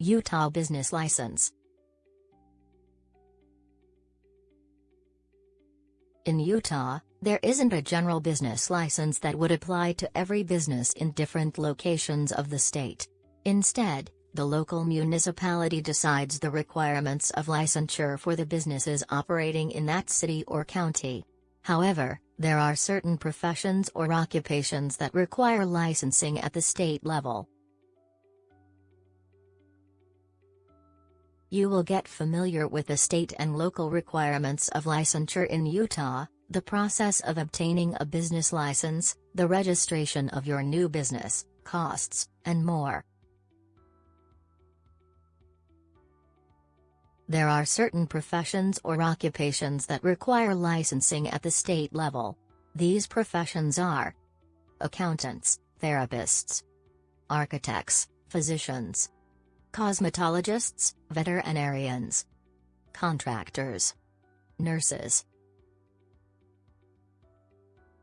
Utah Business License In Utah, there isn't a general business license that would apply to every business in different locations of the state. Instead, the local municipality decides the requirements of licensure for the businesses operating in that city or county. However, there are certain professions or occupations that require licensing at the state level. You will get familiar with the state and local requirements of licensure in Utah, the process of obtaining a business license, the registration of your new business, costs, and more. There are certain professions or occupations that require licensing at the state level. These professions are accountants, therapists, architects, physicians, cosmetologists, veterinarians, contractors, nurses.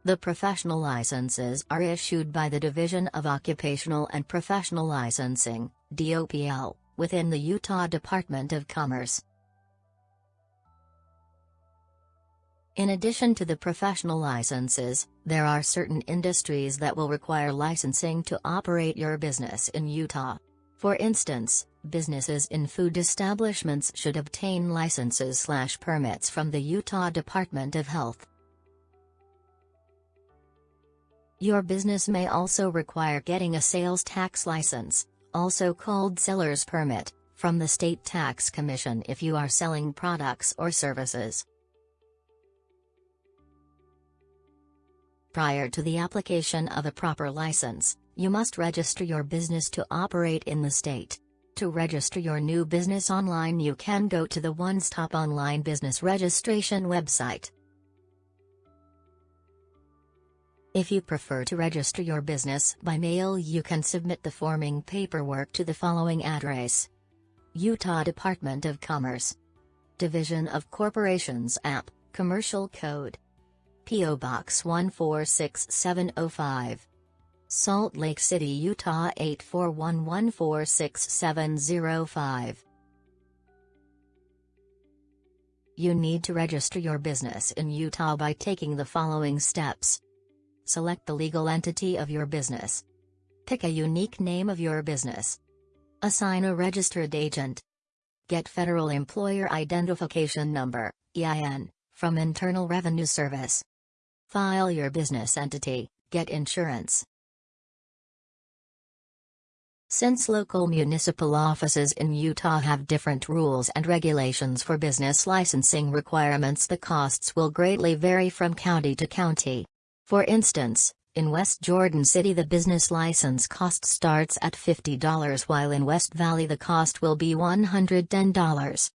The professional licenses are issued by the Division of Occupational and Professional Licensing, DOPL within the Utah Department of Commerce. In addition to the professional licenses, there are certain industries that will require licensing to operate your business in Utah. For instance, businesses in food establishments should obtain licenses slash permits from the Utah Department of Health. Your business may also require getting a sales tax license, also called seller's permit, from the State Tax Commission if you are selling products or services. Prior to the application of a proper license, you must register your business to operate in the state. To register your new business online you can go to the One Stop Online Business Registration website. If you prefer to register your business by mail you can submit the forming paperwork to the following address. Utah Department of Commerce. Division of Corporations and, Commercial Code. P.O. Box 146705. Salt Lake City, Utah 841146705. You need to register your business in Utah by taking the following steps. Select the legal entity of your business. Pick a unique name of your business. Assign a registered agent. Get Federal Employer Identification Number, EIN, from Internal Revenue Service. File your business entity, get insurance. Since local municipal offices in Utah have different rules and regulations for business licensing requirements the costs will greatly vary from county to county. For instance, in West Jordan City the business license cost starts at $50 while in West Valley the cost will be $110.